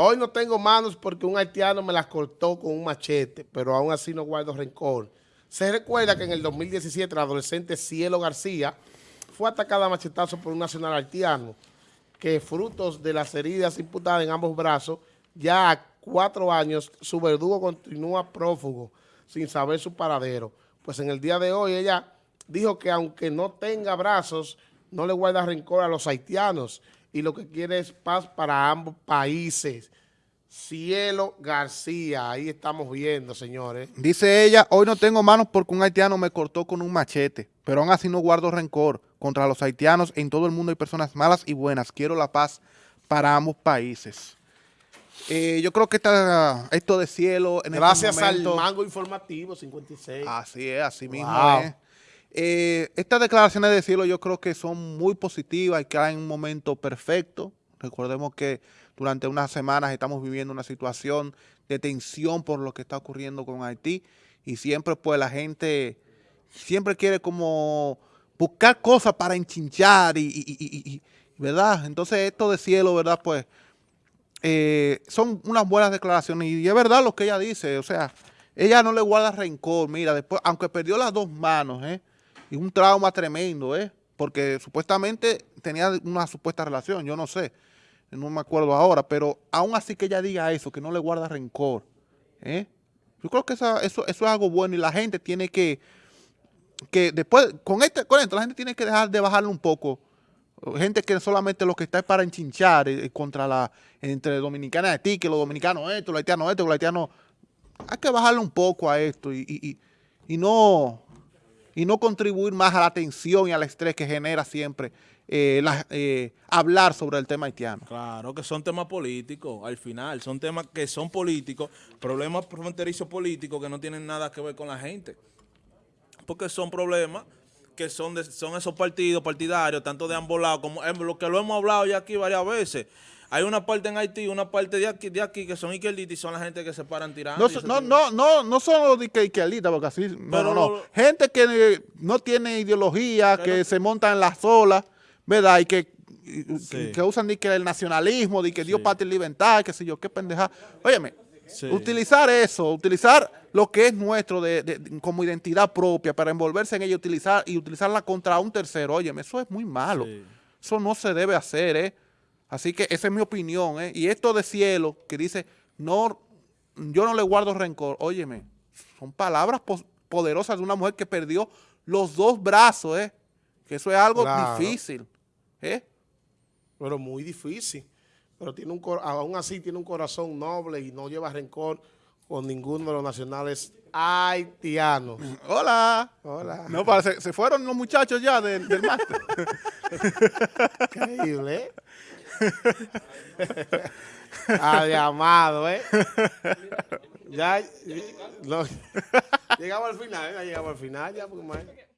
Hoy no tengo manos porque un haitiano me las cortó con un machete, pero aún así no guardo rencor. Se recuerda que en el 2017 la adolescente Cielo García fue atacada a machetazo por un nacional haitiano que frutos de las heridas imputadas en ambos brazos, ya a cuatro años su verdugo continúa prófugo sin saber su paradero. Pues en el día de hoy ella dijo que aunque no tenga brazos, no le guarda rencor a los haitianos y lo que quiere es paz para ambos países. Cielo García, ahí estamos viendo, señores. Dice ella, hoy no tengo manos porque un haitiano me cortó con un machete, pero aún así no guardo rencor contra los haitianos. En todo el mundo hay personas malas y buenas. Quiero la paz para ambos países. Eh, yo creo que esto de cielo... En este Gracias al mango informativo 56. Así es, así mismo es. Eh, estas declaraciones de cielo yo creo que son muy positivas y caen en un momento perfecto. Recordemos que durante unas semanas estamos viviendo una situación de tensión por lo que está ocurriendo con Haití y siempre pues la gente siempre quiere como buscar cosas para enchinchar y, ¿verdad? Entonces esto de cielo, ¿verdad? Pues eh, son unas buenas declaraciones y es verdad lo que ella dice, o sea, ella no le guarda rencor, mira, después, aunque perdió las dos manos, ¿eh? Y un trauma tremendo, ¿eh? Porque supuestamente tenía una supuesta relación, yo no sé, no me acuerdo ahora, pero aún así que ella diga eso, que no le guarda rencor, ¿eh? Yo creo que eso, eso es algo bueno y la gente tiene que, que después, con, este, con esto, la gente tiene que dejar de bajarle un poco. Gente que solamente lo que está es para enchinchar eh, contra la, entre dominicanos de ti, que los dominicanos esto, los haitianos esto, los haitianos... Hay que bajarle un poco a esto y, y, y no y no contribuir más a la tensión y al estrés que genera siempre eh, eh, hablar sobre el tema haitiano. Claro, que son temas políticos, al final, son temas que son políticos, problemas fronterizos políticos que no tienen nada que ver con la gente. Porque son problemas que son, son esos partidos partidarios, tanto de ambos lados, como lo que lo hemos hablado ya aquí varias veces, hay una parte en Haití, una parte de aquí, de aquí que son izquierdistas y son la gente que se paran tirando. No, no, no, no, son los izquierdistas, porque así, pero no, Gente que no tiene ideología, que se monta en las olas, ¿verdad? Y que, que, usan que el nacionalismo, de que Dios parte y libertad, que sé yo, qué pendeja. Óyeme, utilizar eso, utilizar lo que es nuestro de, como identidad propia para envolverse en ella utilizar, y utilizarla contra un tercero, óyeme, eso es muy malo. Eso no se debe hacer, ¿eh? Así que esa es mi opinión. ¿eh? Y esto de cielo que dice, no, yo no le guardo rencor. Óyeme, son palabras poderosas de una mujer que perdió los dos brazos. ¿eh? Que eso es algo difícil. ¿eh? Pero muy difícil. Pero tiene un aún así tiene un corazón noble y no lleva rencor con ninguno de los nacionales haitianos. Hola. Hola. No, se, se fueron los muchachos ya del, del máster. Increíble, ¿eh? ah, llamado, ¿eh? Ya, llegamos al final, ya llegamos al final, ya, porque